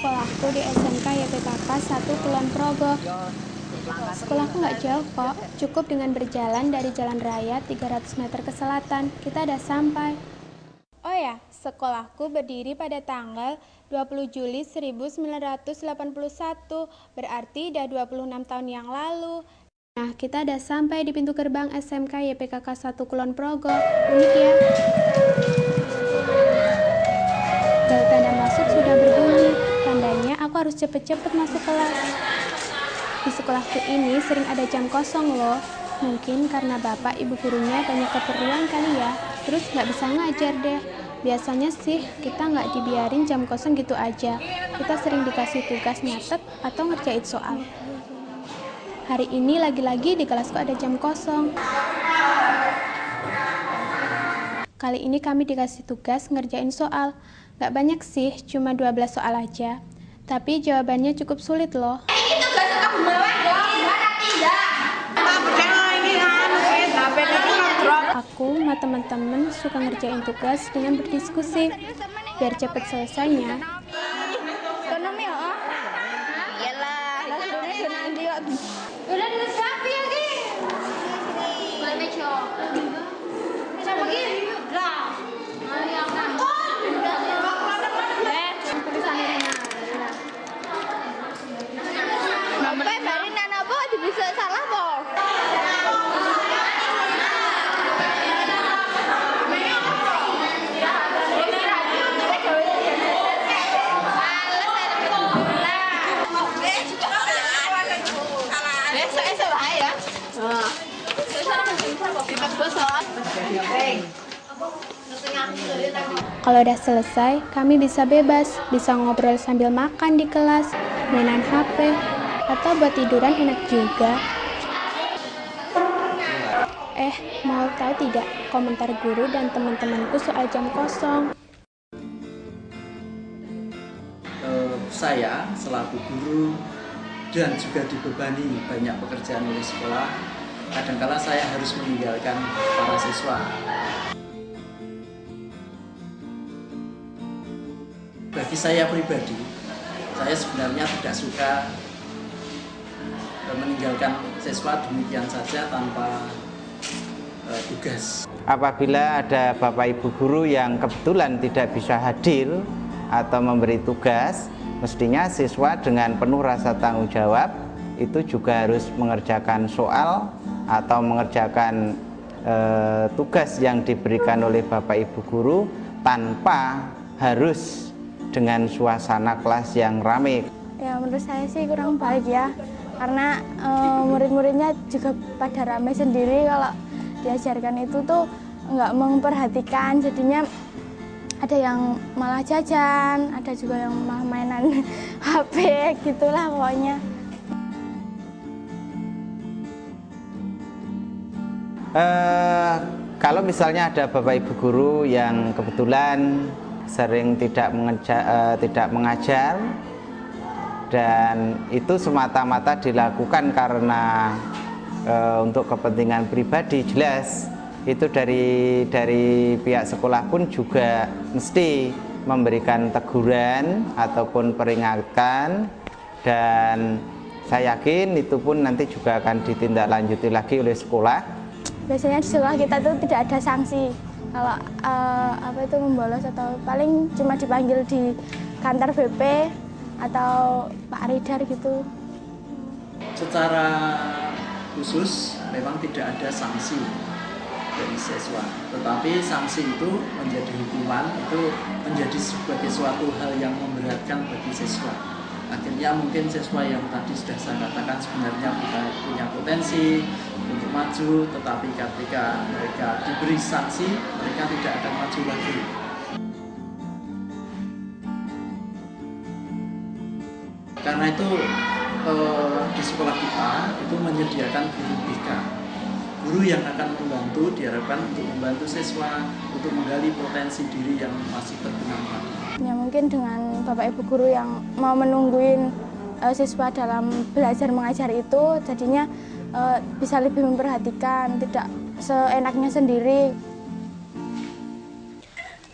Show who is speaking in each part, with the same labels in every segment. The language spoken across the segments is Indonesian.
Speaker 1: Sekolahku di SMK YPKK 1 Kulon Progo. Sekolahku nggak jauh kok, cukup dengan berjalan dari jalan raya 300 meter ke selatan, kita udah sampai. Oh ya, sekolahku berdiri pada tanggal 20 Juli 1981, berarti udah 26 tahun yang lalu. Nah, kita udah sampai di pintu gerbang SMK YPKK 1 Kulon Progo. Unik ya. Harus cepet-cepet masuk kelas. Di sekolahku ini sering ada jam kosong loh. Mungkin karena bapak ibu gurunya banyak keperluan kali ya, terus nggak bisa ngajar deh. Biasanya sih kita nggak dibiarin jam kosong gitu aja. Kita sering dikasih tugas nyatet atau ngerjain soal. Hari ini lagi-lagi di kelasku ada jam kosong. Kali ini kami dikasih tugas ngerjain soal. Gak banyak sih, cuma 12 soal aja. Tapi jawabannya cukup sulit loh. Aku sama teman-teman suka ngerjain tugas dengan berdiskusi. Biar cepet selesainya.
Speaker 2: Ekonomi ya? Iyalah. Udah nulis siapa ya, Ki? Mulai meco. Sama Ki? Lah.
Speaker 1: Kalau udah selesai, kami bisa bebas, bisa ngobrol sambil makan di kelas, mainan HP, atau buat tiduran enak juga. Eh, mau tahu tidak komentar guru dan teman-temanku soal jam kosong?
Speaker 3: Eh, saya selaku guru dan juga dibebani banyak pekerjaan oleh sekolah, kadangkala saya harus meninggalkan para siswa. Bagi saya pribadi, saya sebenarnya tidak suka eh, meninggalkan siswa demikian saja tanpa eh, tugas.
Speaker 4: Apabila ada Bapak Ibu guru yang kebetulan tidak bisa hadir atau memberi tugas, mestinya siswa dengan penuh rasa tanggung jawab itu juga harus mengerjakan soal atau mengerjakan eh, tugas yang diberikan oleh Bapak Ibu guru tanpa harus dengan suasana kelas yang ramai.
Speaker 5: Ya menurut saya sih kurang baik ya karena eh, murid-muridnya juga pada ramai sendiri kalau diajarkan itu tuh nggak memperhatikan jadinya ada yang malah jajan, ada juga yang malah mainan HP gitulah pokoknya.
Speaker 4: Eh, kalau misalnya ada Bapak Ibu guru yang kebetulan sering tidak mengeja, eh, tidak mengajar dan itu semata-mata dilakukan karena eh, untuk kepentingan pribadi jelas itu dari dari pihak sekolah pun juga mesti memberikan teguran ataupun peringatan dan saya yakin itu pun nanti juga akan ditindaklanjuti lagi oleh sekolah
Speaker 5: Biasanya di sekolah kita tuh tidak ada sanksi kalau eh, apa itu membolos atau paling cuma dipanggil di kantor BP atau Pak Ridar gitu.
Speaker 3: Secara khusus memang tidak ada sanksi dari siswa, tetapi sanksi itu menjadi hukuman itu menjadi sebagai suatu hal yang memberatkan bagi siswa. Akhirnya mungkin siswa yang tadi sudah saya katakan sebenarnya punya potensi maju, tetapi ketika mereka diberi sanksi, mereka tidak akan maju lagi. Karena itu eh, di sekolah kita itu menyediakan guru BK guru yang akan membantu diharapkan untuk membantu siswa untuk menggali potensi diri yang masih berkembang.
Speaker 5: Ya mungkin dengan Bapak Ibu guru yang mau menungguin uh, siswa dalam belajar mengajar itu jadinya uh, bisa lebih memperhatikan, tidak seenaknya sendiri.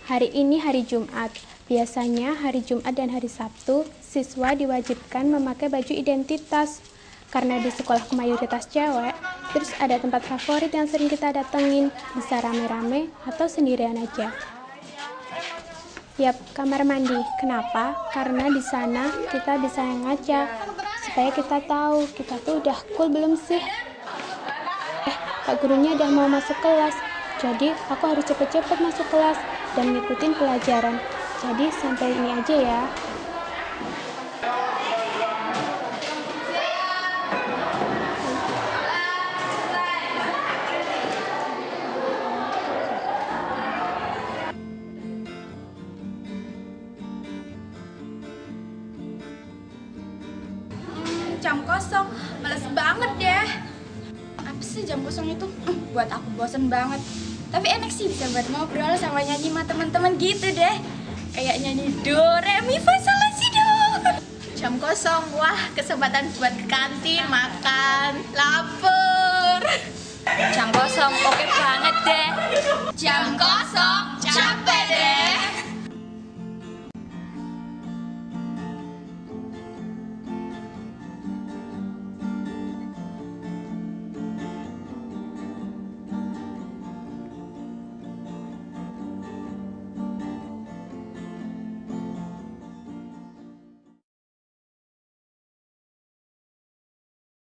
Speaker 1: Hari ini hari Jumat. Biasanya hari Jumat dan hari Sabtu, siswa diwajibkan memakai baju identitas. Karena di sekolah mayoritas cewek, terus ada tempat favorit yang sering kita datengin, bisa rame-rame atau sendirian aja. Yap, kamar mandi. Kenapa? Karena di sana kita bisa ngaca, supaya kita tahu kita tuh udah cool belum sih. Eh, Pak gurunya udah mau masuk kelas, jadi aku harus cepet-cepet masuk kelas dan ngikutin pelajaran. Jadi sampai ini aja ya.
Speaker 5: Kosong. Males banget deh. Apa sih jam kosong itu? Hmm, buat aku bosen banget. Tapi enak sih bisa buat ngobrol sama nyanyi sama teman-teman gitu deh. Kayak nyanyi do re mi fa sol si do. Jam kosong wah kesempatan buat ke kantin makan lapar. Jam kosong oke banget deh. Jam kosong